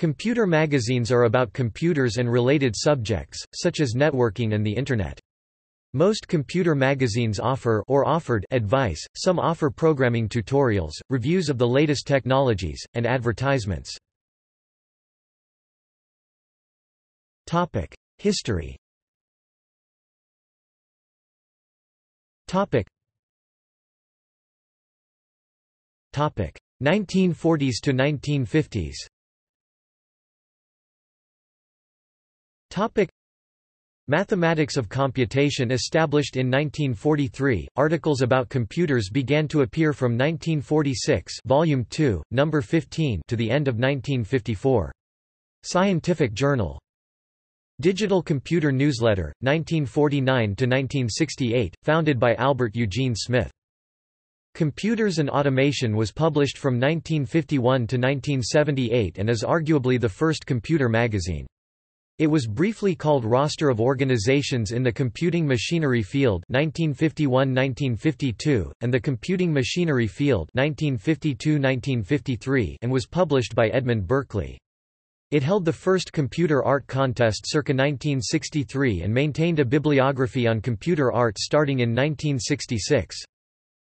Computer magazines are about computers and related subjects, such as networking and the Internet. Most computer magazines offer or offered advice, some offer programming tutorials, reviews of the latest technologies, and advertisements. History Topic 1940s to 1950s Topic Mathematics of computation established in 1943. Articles about computers began to appear from 1946, volume 2, number 15, to the end of 1954. Scientific Journal. Digital Computer Newsletter, 1949 to 1968, founded by Albert Eugene Smith. Computers and Automation was published from 1951 to 1978 and is arguably the first computer magazine. It was briefly called Roster of Organizations in the Computing Machinery Field 1951–1952, and the Computing Machinery Field 1952–1953 and was published by Edmund Berkeley. It held the first computer art contest circa 1963 and maintained a bibliography on computer art starting in 1966.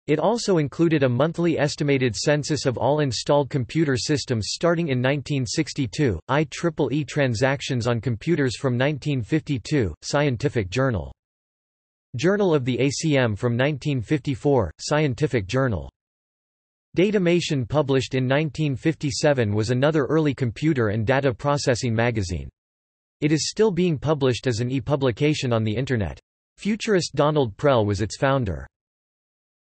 It also included a monthly estimated census of all installed computer systems starting in 1962, IEEE transactions on computers from 1952, Scientific Journal. Journal of the ACM from 1954, Scientific Journal. Datamation published in 1957 was another early computer and data processing magazine. It is still being published as an e-publication on the Internet. Futurist Donald Prell was its founder.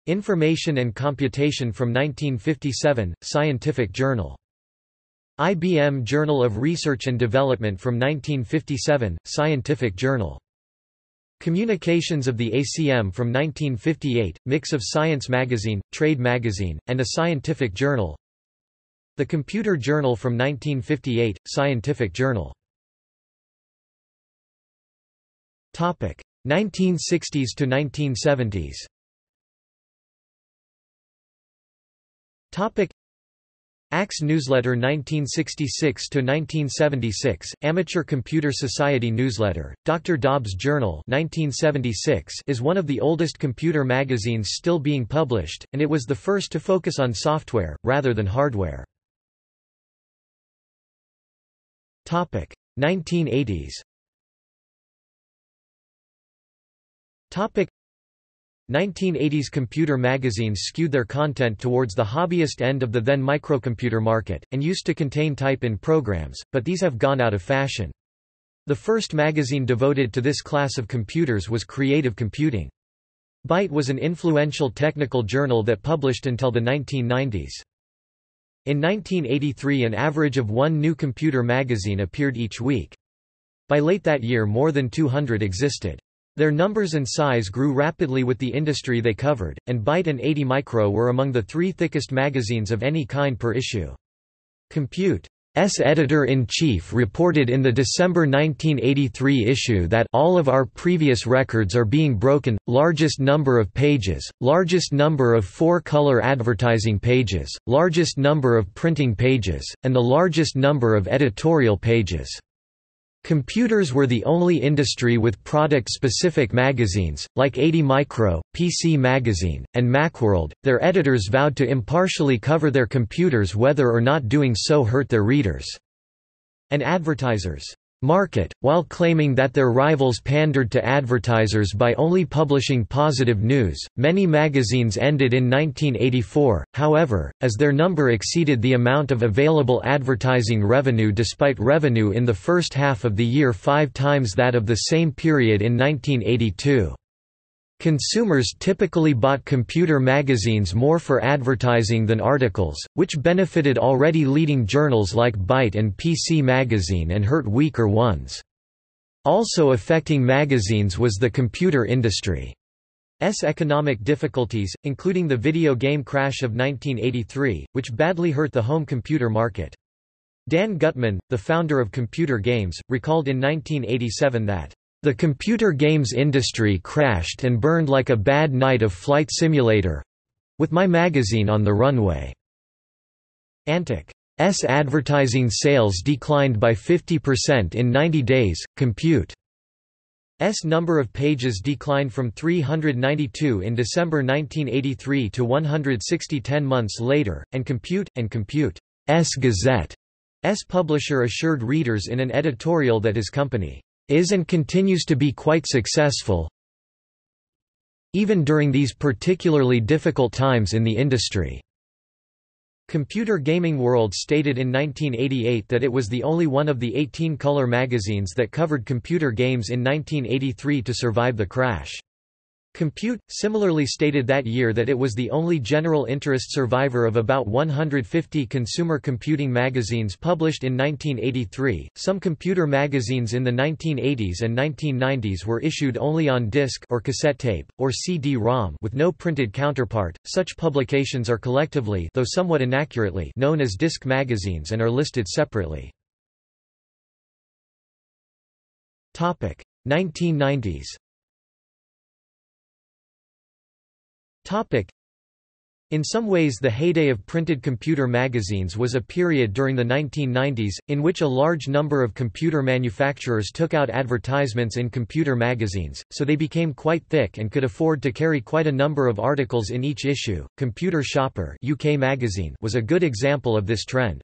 Information and Computation from 1957, Scientific Journal. IBM Journal of Research and Development from 1957, Scientific Journal. Communications of the ACM from 1958, mix of Science Magazine, Trade Magazine, and a scientific journal. The Computer Journal from 1958, Scientific Journal. 1960s to 1970s Topic ACS Newsletter 1966 to 1976, Amateur Computer Society Newsletter, Dr. Dobb's Journal 1976 is one of the oldest computer magazines still being published, and it was the first to focus on software, rather than hardware. 1980s 1980s computer magazines skewed their content towards the hobbyist end of the then microcomputer market, and used to contain type-in programs, but these have gone out of fashion. The first magazine devoted to this class of computers was Creative Computing. Byte was an influential technical journal that published until the 1990s. In 1983 an average of one new computer magazine appeared each week. By late that year more than 200 existed. Their numbers and size grew rapidly with the industry they covered, and Byte and 80 Micro were among the three thickest magazines of any kind per issue. Compute S editor-in-chief reported in the December 1983 issue that all of our previous records are being broken, largest number of pages, largest number of four-color advertising pages, largest number of printing pages, and the largest number of editorial pages. Computers were the only industry with product-specific magazines, like 80 Micro, PC Magazine, and Macworld. Their editors vowed to impartially cover their computers whether or not doing so hurt their readers. And advertisers market, while claiming that their rivals pandered to advertisers by only publishing positive news. Many magazines ended in 1984, however, as their number exceeded the amount of available advertising revenue despite revenue in the first half of the year five times that of the same period in 1982. Consumers typically bought computer magazines more for advertising than articles, which benefited already leading journals like Byte and PC Magazine and hurt weaker ones. Also affecting magazines was the computer industry's economic difficulties, including the video game crash of 1983, which badly hurt the home computer market. Dan Gutman, the founder of Computer Games, recalled in 1987 that the computer games industry crashed and burned like a bad night of flight simulator with my magazine on the runway. Antic. advertising sales declined by 50% in 90 days. Compute S number of pages declined from 392 in December 1983 to 160 ten months later, and Compute, and Compute S Gazette S publisher assured readers in an editorial that his company is and continues to be quite successful even during these particularly difficult times in the industry. Computer Gaming World stated in 1988 that it was the only one of the 18 color magazines that covered computer games in 1983 to survive the crash. Compute, similarly stated that year that it was the only general interest survivor of about 150 consumer computing magazines published in 1983. Some computer magazines in the 1980s and 1990s were issued only on disc or cassette tape, or CD-ROM with no printed counterpart. Such publications are collectively though somewhat inaccurately known as disc magazines and are listed separately. 1990s In some ways the heyday of printed computer magazines was a period during the 1990s, in which a large number of computer manufacturers took out advertisements in computer magazines, so they became quite thick and could afford to carry quite a number of articles in each issue. Computer Shopper UK magazine was a good example of this trend.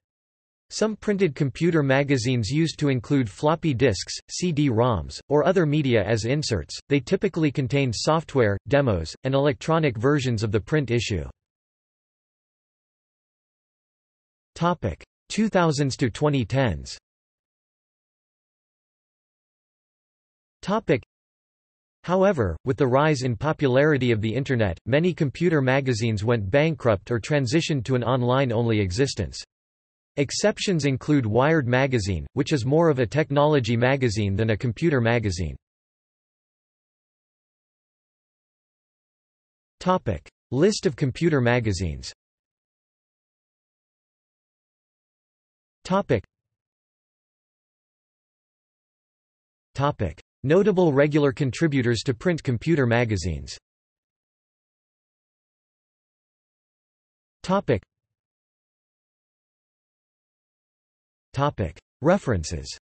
Some printed computer magazines used to include floppy disks, CD-ROMs, or other media as inserts, they typically contained software, demos, and electronic versions of the print issue. 2000s to 2010s However, with the rise in popularity of the Internet, many computer magazines went bankrupt or transitioned to an online-only existence. Exceptions include Wired magazine, which is more of a technology magazine than a computer magazine. Topic: List of computer magazines. Topic. Topic: Notable regular contributors to print computer magazines References